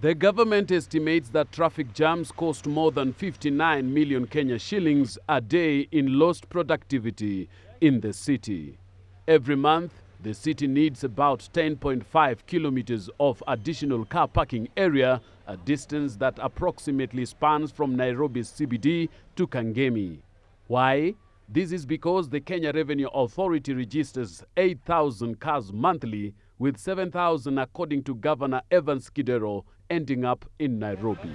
The government estimates that traffic jams cost more than 59 million Kenya shillings a day in lost productivity in the city. Every month, the city needs about 10.5 kilometers of additional car parking area, a distance that approximately spans from Nairobi's CBD to Kangemi. Why? This is because the Kenya Revenue Authority registers 8,000 cars monthly, with 7,000 according to Governor Evans Kidero ending up in Nairobi.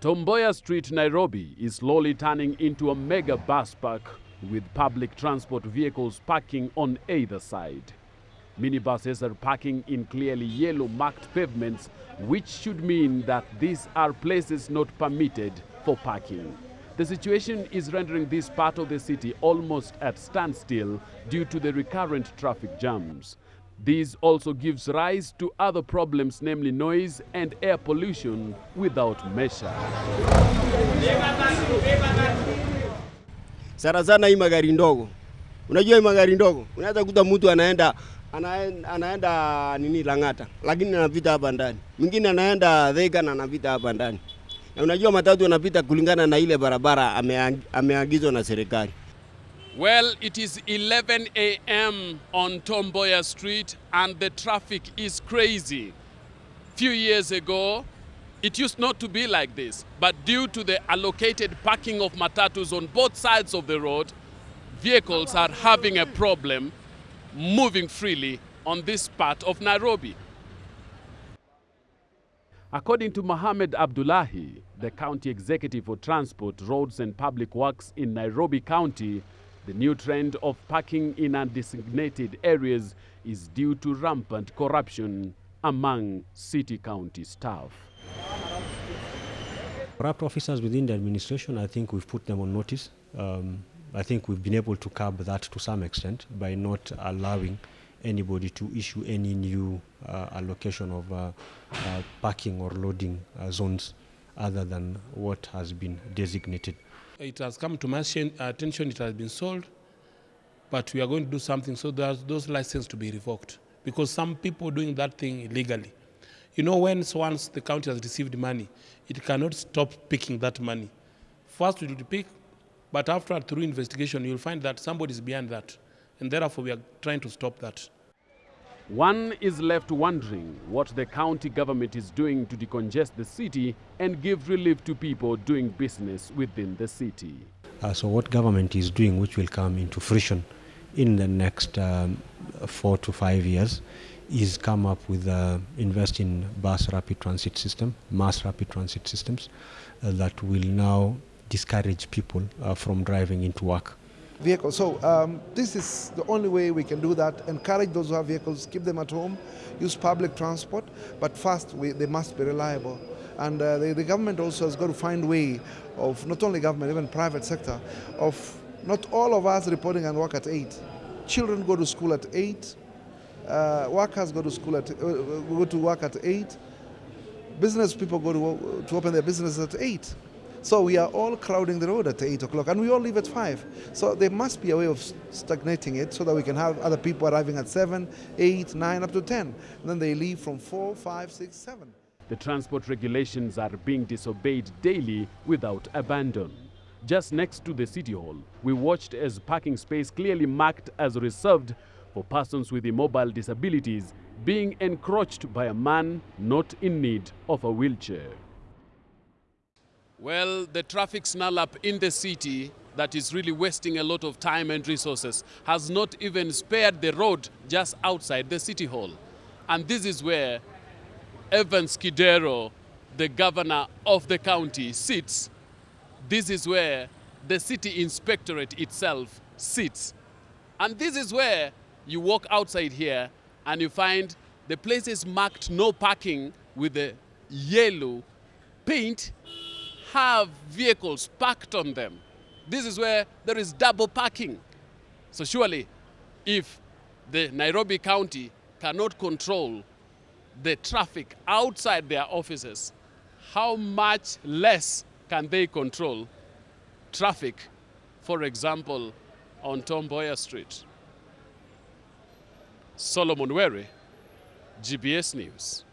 Tom Mboya Street, Nairobi is slowly turning into a mega bus park with public transport vehicles parking on either side. Minibuses are parking in clearly yellow marked pavements, which should mean that these are places not permitted for parking. The situation is rendering this part of the city almost at standstill due to the recurrent traffic jams. This also gives rise to other problems, namely noise and air pollution without measure. Sana sana hii magari ndogo, unajua hii magari ndogo unaweza kuta mtu anaenda anaenda, anaenda nini Lang'ata, lakini anapita hapa ndani, mwingine anaenda Thika na anapita hapa ndani. Na unajua matatu anapita kulingana na ile barabara ameagizwa na serikali. Well, it is 11 a.m. on Tom Mboya Street and the traffic is crazy. Few years ago, it used not to be like this, but due to the allocated parking of matatus on both sides of the road, vehicles are having a problem moving freely on this part of Nairobi. According to Mohamed Abdullahi, the county executive for transport, roads and public works in Nairobi County, the new trend of parking in undesignated areas is due to rampant corruption among city county staff. Corrupt officers within the administration, I think we've put them on notice. Um, I think we've been able to curb that to some extent by not allowing anybody to issue any new uh, allocation of uh, uh, parking or loading uh, zones other than what has been designated. It has come to my attention, it has been sold, but we are going to do something so that those licenses to be revoked because some people doing that thing illegally. You know, when once the county has received money, it cannot stop picking that money. First, it will pick, but after through investigation, you'll find that somebody is behind that, and therefore we are trying to stop that. One is left wondering what the county government is doing to decongest the city and give relief to people doing business within the city. Uh, so what government is doing, which will come into fruition in the next um, four to five years, is come up with uh, invest in bus rapid transit system, mass rapid transit systems uh, that will now discourage people uh, from driving into work. Vehicles. So um, this is the only way we can do that. Encourage those who have vehicles, keep them at home, use public transport, but first we, they must be reliable. And uh, the, the government also has got to find way of not only government, even private sector, of not all of us reporting and work at eight. Children go to school at eight. Uh, workers go to school at uh, go to work at eight. Business people go to, to open their businesses at eight. So we are all crowding the road at 8 o'clock and we all leave at 5. So there must be a way of stagnating it so that we can have other people arriving at 7, 8, 9, up to 10. And then they leave from 4, 5, 6, 7. The transport regulations are being disobeyed daily without abandon. Just next to the city hall, we watched as parking space clearly marked as reserved for persons with immobile disabilities being encroached by a man not in need of a wheelchair. Well, the traffic snarl up in the city that is really wasting a lot of time and resources has not even spared the road just outside the city hall. And this is where Evans Kidero, the governor of the county, sits. This is where the city inspectorate itself sits. And this is where you walk outside here and you find the places marked no parking with the yellow paint have vehicles parked on them. This is where there is double parking. So surely, if the Nairobi County cannot control the traffic outside their offices, how much less can they control traffic, for example, on Tom Mboya Street? Solomon Were, GBS News.